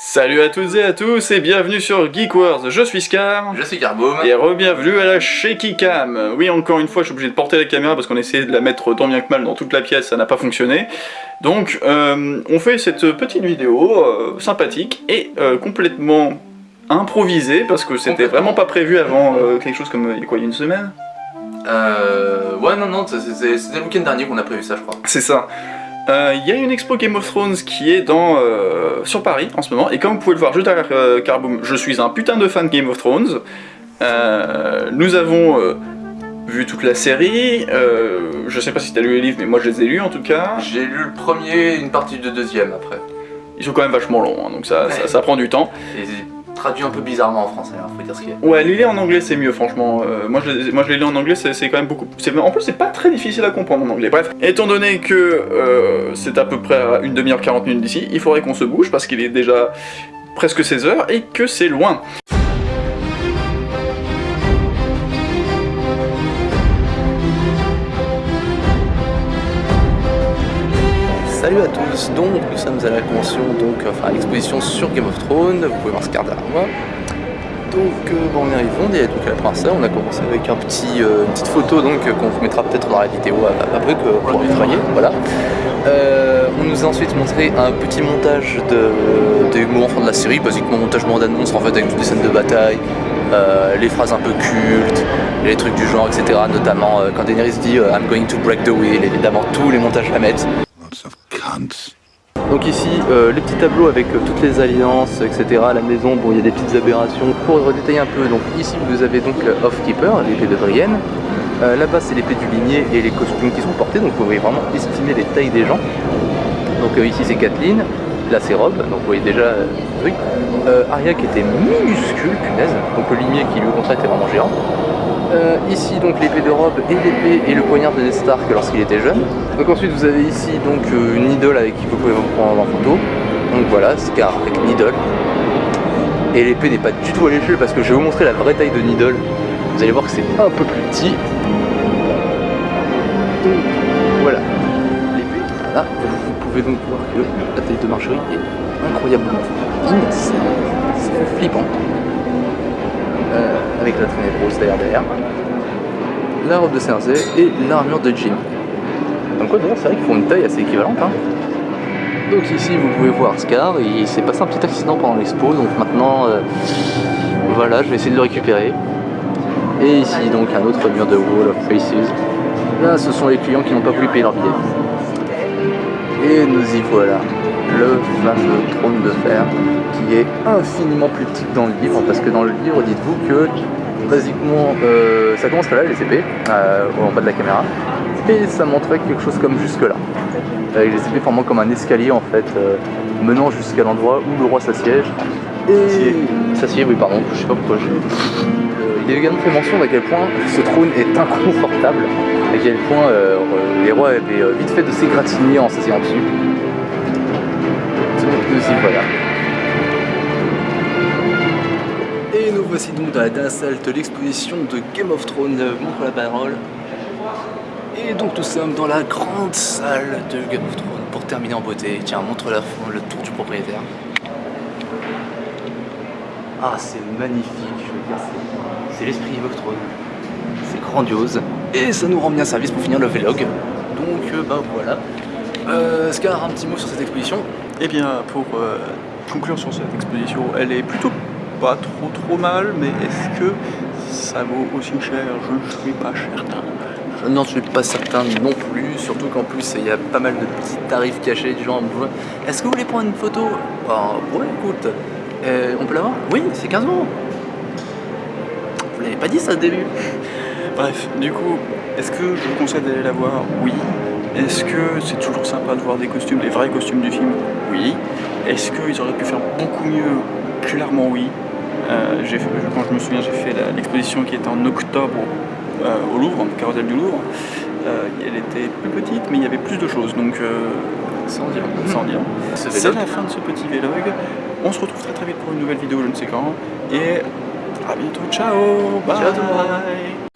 Salut à toutes et à tous et bienvenue sur Geek Wars, je suis Scar Je suis Garboum et re-bienvenue à la Shaky Cam. Oui encore une fois je suis obligé de porter la caméra parce qu'on essayait de la mettre tant bien que mal dans toute la pièce, ça n'a pas fonctionné. Donc euh, on fait cette petite vidéo euh, sympathique et euh, complètement improvisée parce que c'était vraiment pas prévu avant quelque chose comme il y a quoi, il y a une semaine? Euh... Ouais, non, non, c'était le week-end dernier qu'on a prévu ça, je crois. C'est ça. Euh, Il y a une expo Game of Thrones qui est dans, euh, sur Paris en ce moment, et comme vous pouvez le voir juste derrière euh, Carboom, je suis un putain de fan de Game of Thrones. Euh, nous avons vu toute la série, je sais pas si t'as lu les livres, mais moi je les ai lus en tout cas. J'ai lu le premier, une partie du deuxième après. Ils sont quand même vachement longs, hein, donc ça, ça, ça prend du temps. Et traduit un peu bizarrement en français, hein, faut dire ce qu'il y a. Ouais, les en anglais c'est mieux franchement. Euh, moi, je moi je en anglais, c'est quand même beaucoup. En plus, c'est pas très difficile à comprendre en anglais. Bref, étant donné que euh, c'est à peu près à une demi-heure 40 minutes d'ici, il faudrait qu'on se bouge parce qu'il est déjà presque 16 heures et que c'est loin. Salut à tous, donc nous sommes à la convention, donc enfin à l'exposition sur Game of Thrones, vous pouvez voir ce quart derrière moi. Donc euh, bon, on y arrive, on est donc à la princesse, on a commencé avec un petit, euh, une petite photo donc euh, qu'on vous mettra peut-être dans la vidéo ap- après que pour travailler, voilà. Euh, on nous a ensuite montré un petit montage de, des moments de la série, basiquement montage moment d'annonce en fait avec toutes les scènes de bataille, euh, les phrases un peu cultes, les trucs du genre, etc. Notamment euh, quand Daenerys dit euh, I'm going to break the wheel, évidemment tous les montages la mettent. Donc ici, euh, les petits tableaux avec euh, toutes les alliances, etc. La maison, bon, il y a des petites aberrations. Pour redétailler un peu, donc ici vous avez donc euh, Off-Keeper, l'épée de Brienne. Euh, Là-bas, c'est l'épée du ligné et les costumes qui sont portés, donc vous pouvez vraiment estimer les tailles des gens. Donc ici, c'est Kathleen. Là, c'est Rob, donc vous voyez déjà euh, truc. Euh, Arya qui était minuscule, punaise. Donc le limier qui, lui, au contraire, était vraiment géant. Euh, ici donc l'épée de robe et l'épée et le poignard de Stark lorsqu'il était jeune. Donc ensuite vous avez ici donc euh, une idole avec qui vous pouvez vous prendre en photo. Donc voilà, Scar avec une idole. Et l'épée n'est pas du tout à l'échelle parce que je vais vous montrer la vraie taille de Needle. Vous allez voir que c'est un peu plus petit. Donc voilà. L'épée, là, vous pouvez donc voir que la taille de Marjorie est incroyablement fine. C'est flippant. Euh, avec la traînée de rose d'ailleurs derrière. La robe de Cersei et l'armure de Jim. Donc quoi, c'est vrai qu'ils font une taille assez équivalente. Hein. Donc ici vous pouvez voir Scar, il s'est passé un petit accident pendant l'expo, donc maintenant euh, voilà, je vais essayer de le récupérer. Et ici donc un autre mur de Wall of Faces. Là ce sont les clients qui n'ont pas voulu payer leur billet. Et nous y voilà, le fameux trône de fer qui est infiniment plus petit que dans le livre, parce que dans le livre, dites-vous que basiquement euh, ça commence là, les épées, euh, en bas de la caméra, et ça montrait quelque chose comme jusque là. Avec les épées formant comme un escalier en fait, euh, menant jusqu'à l'endroit où le roi s'assiège. S'assied, oui pardon, je sais pas pourquoi j'ai. Euh, il est également fait mention d'à quel point ce trône est inconfortable, à quel point euh, les rois avaient euh, vite fait de s'égratigner en s'asseyant dessus. Et nous voici donc dans la dernière salle de l'exposition de Game of Thrones, euh, montre la parole. Et donc nous sommes dans la grande salle de Game of Thrones pour terminer en beauté. Tiens, montre le tour du propriétaire. Ah, c'est magnifique, je veux dire, c'est- l'esprit Game of Thrones. C'est grandiose. Et ça nous rend bien service pour finir le vlog. Donc, euh, bah voilà. Euh, Scar, un petit mot sur cette exposition? Eh bien, pour euh, conclure sur cette exposition, elle est plutôt pas trop trop mal, mais est-ce que ça vaut aussi cher? Je ne suis pas certain. Je n'en suis pas certain non plus, surtout qu'en plus il y a pas mal de petits tarifs cachés du genre Est-ce que vous voulez prendre une photo? Bah ouais écoute, euh, on peut l'avoir? Oui, c'est 15 euros. Vous l'avez pas dit ça au début Bref, du coup, est-ce que je vous conseille d'aller la voir? Oui. Est-ce que c'est toujours sympa de voir des costumes, des vrais costumes du film? Oui. Est-ce qu'ils auraient pu faire beaucoup mieux? Clairement oui. Euh, fait- quand je me souviens, j'ai fait l'exposition qui était en octobre euh, au Louvre, au Carrousel du Louvre. Euh, elle était plus petite, mais il y avait plus de choses, donc sans dire, sans dire. Ce C'est la fin de ce petit vlog. On se retrouve très très vite pour une nouvelle vidéo, je ne sais quand. Et à bientôt, ciao Bye Ciao monde.